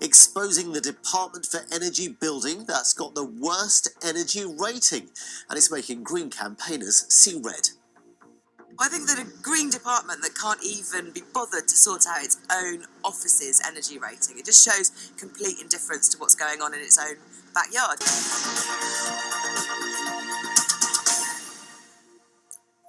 exposing the Department for Energy building that's got the worst energy rating, and it's making Green campaigners see red. I think that a green department that can't even be bothered to sort out its own office's energy rating, it just shows complete indifference to what's going on in its own backyard.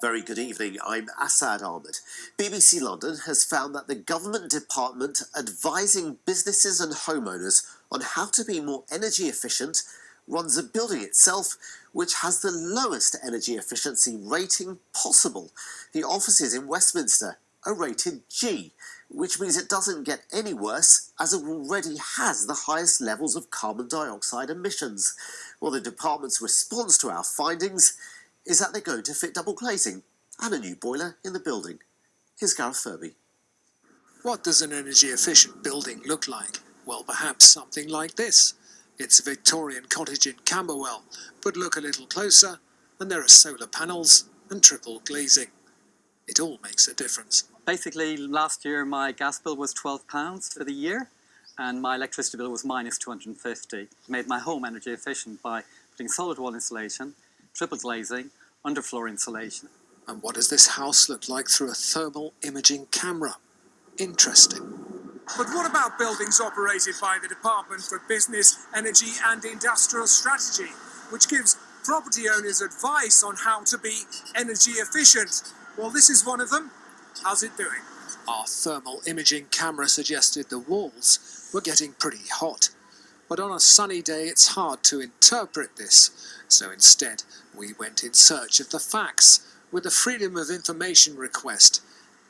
Very good evening, I'm Asad Ahmad. BBC London has found that the government department advising businesses and homeowners on how to be more energy efficient runs a building itself which has the lowest energy efficiency rating possible. The offices in Westminster are rated G, which means it doesn't get any worse as it already has the highest levels of carbon dioxide emissions. Well, the department's response to our findings is that they're going to fit double glazing and a new boiler in the building. Here's Gareth Furby. What does an energy efficient building look like? Well, perhaps something like this. It's a Victorian cottage in Camberwell, but look a little closer and there are solar panels and triple glazing. It all makes a difference. Basically, last year my gas bill was £12 for the year and my electricity bill was minus 250. Made my home energy efficient by putting solid wall insulation, triple glazing, underfloor insulation. And what does this house look like through a thermal imaging camera? Interesting. But what about buildings operated by the Department for Business, Energy and Industrial Strategy, which gives property owners advice on how to be energy efficient? Well, this is one of them. How's it doing? Our thermal imaging camera suggested the walls were getting pretty hot. But on a sunny day, it's hard to interpret this. So instead, we went in search of the facts with a Freedom of Information request.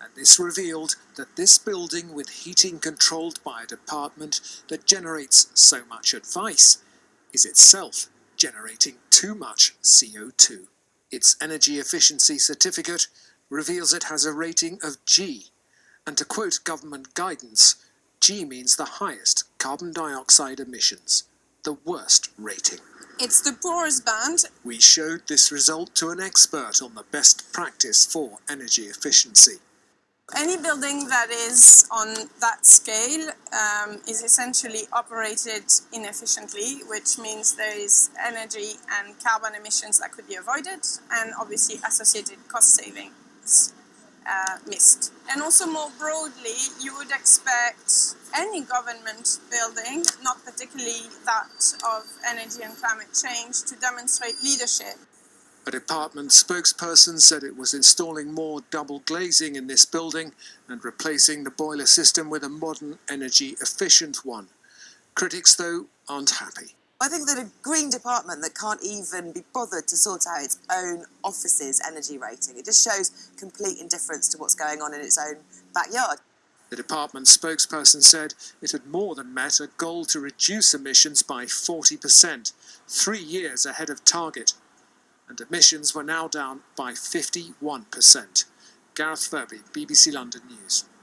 And this revealed that this building with heating controlled by a department that generates so much advice is itself generating too much CO2. Its energy efficiency certificate reveals it has a rating of G. And to quote government guidance, G means the highest carbon dioxide emissions, the worst rating. It's the poorest band. We showed this result to an expert on the best practice for energy efficiency. Any building that is on that scale um, is essentially operated inefficiently, which means there is energy and carbon emissions that could be avoided and obviously associated cost savings uh, missed. And also more broadly, you would expect any government building, not particularly that of energy and climate change, to demonstrate leadership. A department spokesperson said it was installing more double glazing in this building and replacing the boiler system with a modern energy efficient one. Critics, though, aren't happy. I think that a green department that can't even be bothered to sort out its own office's energy rating, it just shows complete indifference to what's going on in its own backyard. The department spokesperson said it had more than met a goal to reduce emissions by 40%, three years ahead of target, and emissions were now down by 51%. Gareth Furby, BBC London News.